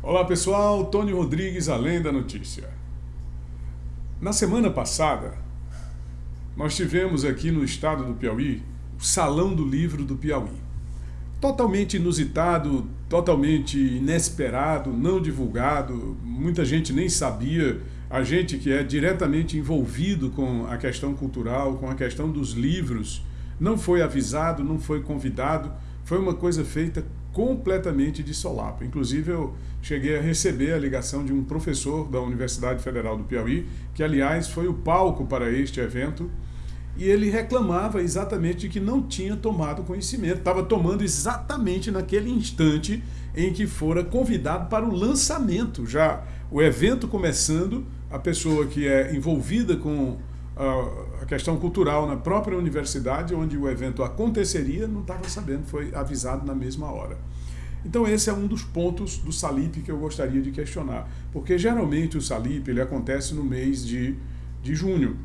Olá pessoal, Tony Rodrigues, Além da Notícia. Na semana passada, nós tivemos aqui no estado do Piauí o Salão do Livro do Piauí. Totalmente inusitado, totalmente inesperado, não divulgado, muita gente nem sabia. A gente que é diretamente envolvido com a questão cultural, com a questão dos livros, não foi avisado, não foi convidado, foi uma coisa feita completamente de solapo. Inclusive, eu cheguei a receber a ligação de um professor da Universidade Federal do Piauí, que, aliás, foi o palco para este evento, e ele reclamava exatamente de que não tinha tomado conhecimento, estava tomando exatamente naquele instante em que fora convidado para o lançamento, já o evento começando, a pessoa que é envolvida com a questão cultural na própria universidade, onde o evento aconteceria, não estava sabendo, foi avisado na mesma hora. Então esse é um dos pontos do Salip que eu gostaria de questionar, porque geralmente o Salip ele acontece no mês de, de junho,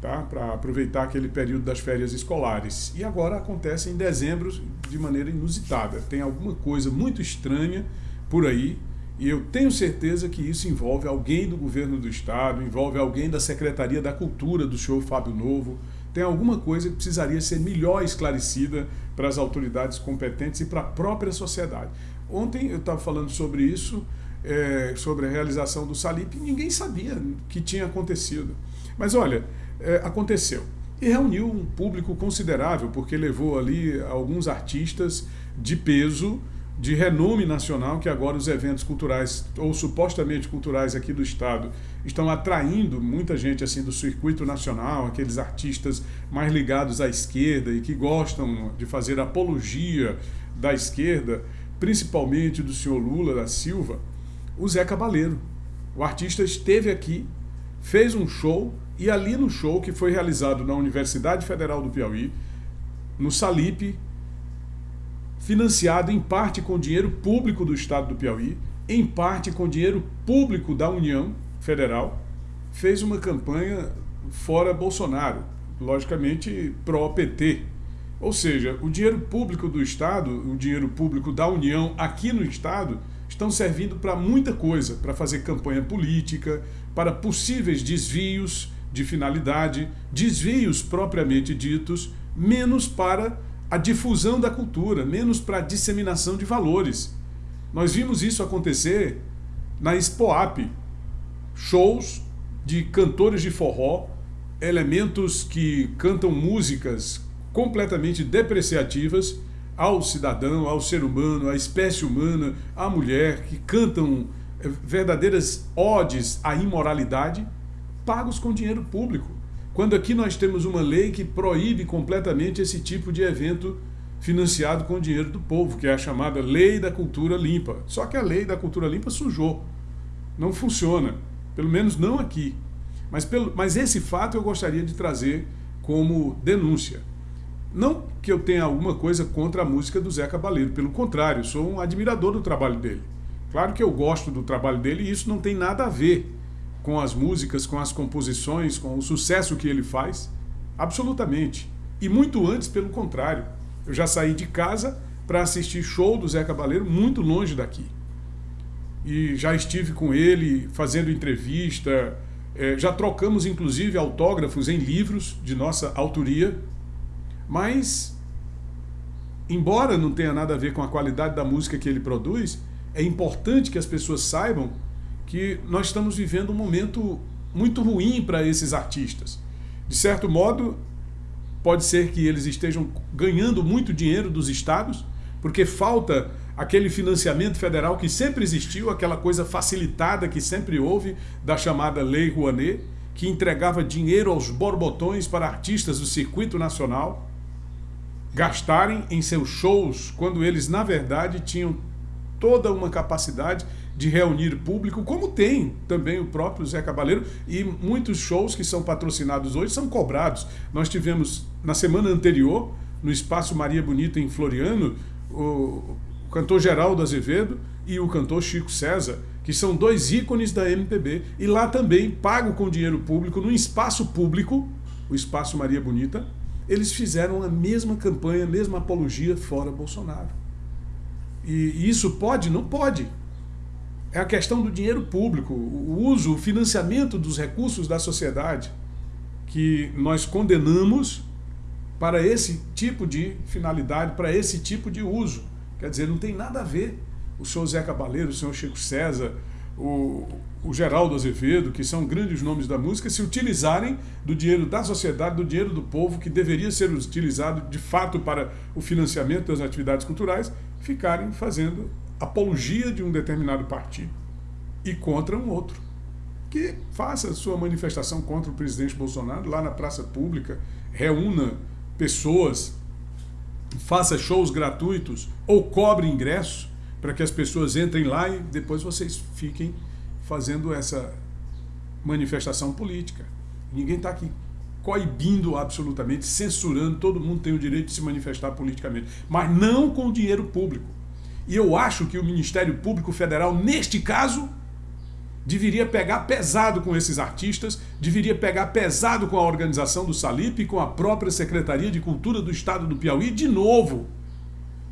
tá? para aproveitar aquele período das férias escolares, e agora acontece em dezembro de maneira inusitada, tem alguma coisa muito estranha por aí, e eu tenho certeza que isso envolve alguém do governo do estado, envolve alguém da Secretaria da Cultura do senhor Fábio Novo. Tem alguma coisa que precisaria ser melhor esclarecida para as autoridades competentes e para a própria sociedade. Ontem eu estava falando sobre isso, é, sobre a realização do Salip, e ninguém sabia que tinha acontecido. Mas olha, é, aconteceu. E reuniu um público considerável, porque levou ali alguns artistas de peso, de renome nacional, que agora os eventos culturais, ou supostamente culturais aqui do Estado, estão atraindo muita gente assim do circuito nacional, aqueles artistas mais ligados à esquerda e que gostam de fazer apologia da esquerda, principalmente do senhor Lula da Silva, o Zé Cabaleiro. O artista esteve aqui, fez um show, e ali no show, que foi realizado na Universidade Federal do Piauí, no Salip, financiado em parte com dinheiro público do Estado do Piauí, em parte com dinheiro público da União Federal, fez uma campanha fora Bolsonaro, logicamente pró-PT. Ou seja, o dinheiro público do Estado, o dinheiro público da União aqui no Estado, estão servindo para muita coisa, para fazer campanha política, para possíveis desvios de finalidade, desvios propriamente ditos, menos para a difusão da cultura, menos para a disseminação de valores. Nós vimos isso acontecer na Expoap, shows de cantores de forró, elementos que cantam músicas completamente depreciativas ao cidadão, ao ser humano, à espécie humana, à mulher, que cantam eh, verdadeiras odes à imoralidade, pagos com dinheiro público. Quando aqui nós temos uma lei que proíbe completamente esse tipo de evento financiado com o dinheiro do povo, que é a chamada Lei da Cultura Limpa. Só que a Lei da Cultura Limpa sujou. Não funciona. Pelo menos não aqui. Mas, pelo, mas esse fato eu gostaria de trazer como denúncia. Não que eu tenha alguma coisa contra a música do Zé Cabaleiro, pelo contrário, sou um admirador do trabalho dele. Claro que eu gosto do trabalho dele e isso não tem nada a ver com as músicas, com as composições, com o sucesso que ele faz? Absolutamente. E muito antes, pelo contrário. Eu já saí de casa para assistir show do Zé Cabaleiro muito longe daqui. E já estive com ele fazendo entrevista, é, já trocamos inclusive autógrafos em livros de nossa autoria, mas, embora não tenha nada a ver com a qualidade da música que ele produz, é importante que as pessoas saibam que nós estamos vivendo um momento muito ruim para esses artistas. De certo modo, pode ser que eles estejam ganhando muito dinheiro dos estados, porque falta aquele financiamento federal que sempre existiu, aquela coisa facilitada que sempre houve da chamada Lei Rouanet, que entregava dinheiro aos borbotões para artistas do circuito nacional gastarem em seus shows, quando eles, na verdade, tinham toda uma capacidade de reunir público, como tem também o próprio Zé Cabaleiro, e muitos shows que são patrocinados hoje são cobrados. Nós tivemos, na semana anterior, no Espaço Maria Bonita, em Floriano, o cantor Geraldo Azevedo e o cantor Chico César, que são dois ícones da MPB, e lá também, pago com dinheiro público, no espaço público, o Espaço Maria Bonita, eles fizeram a mesma campanha, a mesma apologia fora Bolsonaro. E isso pode? Não pode. É a questão do dinheiro público, o uso, o financiamento dos recursos da sociedade que nós condenamos para esse tipo de finalidade, para esse tipo de uso. Quer dizer, não tem nada a ver o senhor Zé Cabaleiro, o senhor Chico César, o, o Geraldo Azevedo, que são grandes nomes da música, se utilizarem do dinheiro da sociedade, do dinheiro do povo, que deveria ser utilizado de fato para o financiamento das atividades culturais, ficarem fazendo apologia de um determinado partido e contra um outro. Que faça sua manifestação contra o presidente Bolsonaro lá na praça pública, reúna pessoas, faça shows gratuitos ou cobre ingressos para que as pessoas entrem lá e depois vocês fiquem fazendo essa manifestação política. Ninguém está aqui coibindo absolutamente, censurando, todo mundo tem o direito de se manifestar politicamente, mas não com dinheiro público. E eu acho que o Ministério Público Federal, neste caso, deveria pegar pesado com esses artistas, deveria pegar pesado com a organização do Salip e com a própria Secretaria de Cultura do Estado do Piauí, de novo,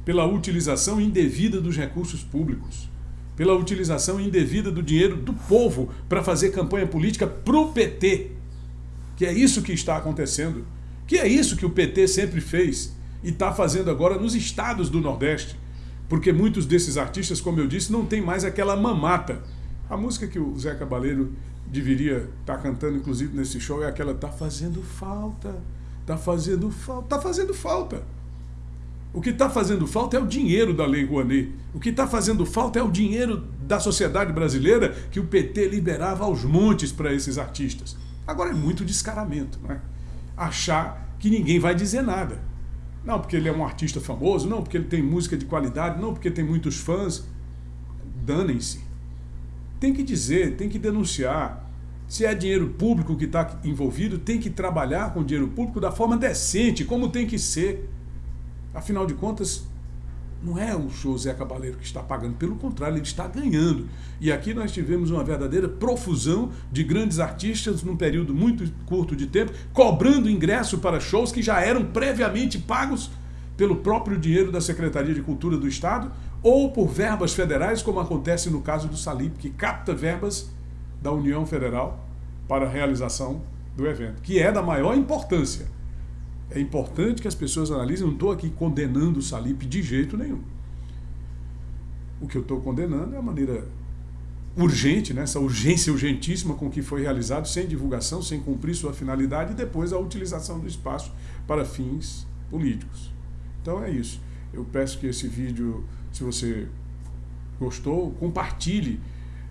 pela utilização indevida dos recursos públicos, pela utilização indevida do dinheiro do povo para fazer campanha política para o PT, que é isso que está acontecendo, que é isso que o PT sempre fez e está fazendo agora nos estados do Nordeste porque muitos desses artistas, como eu disse, não tem mais aquela mamata. A música que o Zé Cabaleiro deveria estar tá cantando, inclusive, nesse show, é aquela Tá fazendo falta, tá fazendo falta, tá fazendo falta. O que está fazendo falta é o dinheiro da Lei Rouanet. O que está fazendo falta é o dinheiro da sociedade brasileira que o PT liberava aos montes para esses artistas. Agora é muito descaramento, não é? Achar que ninguém vai dizer nada. Não porque ele é um artista famoso, não porque ele tem música de qualidade, não porque tem muitos fãs. Danem-se. Tem que dizer, tem que denunciar. Se é dinheiro público que está envolvido, tem que trabalhar com dinheiro público da forma decente, como tem que ser. Afinal de contas, não é o José Cabaleiro que está pagando, pelo contrário, ele está ganhando. E aqui nós tivemos uma verdadeira profusão de grandes artistas num período muito curto de tempo, cobrando ingresso para shows que já eram previamente pagos pelo próprio dinheiro da Secretaria de Cultura do Estado ou por verbas federais, como acontece no caso do Salip, que capta verbas da União Federal para a realização do evento, que é da maior importância. É importante que as pessoas analisem, não estou aqui condenando o Salip de jeito nenhum. O que eu estou condenando é a maneira urgente, né, essa urgência urgentíssima com que foi realizado, sem divulgação, sem cumprir sua finalidade, e depois a utilização do espaço para fins políticos. Então é isso. Eu peço que esse vídeo, se você gostou, compartilhe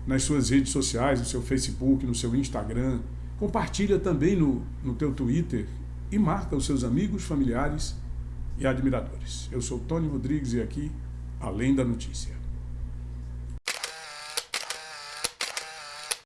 nas suas redes sociais, no seu Facebook, no seu Instagram. Compartilha também no, no teu Twitter e marca os seus amigos, familiares e admiradores. Eu sou Tony Rodrigues e aqui, Além da Notícia.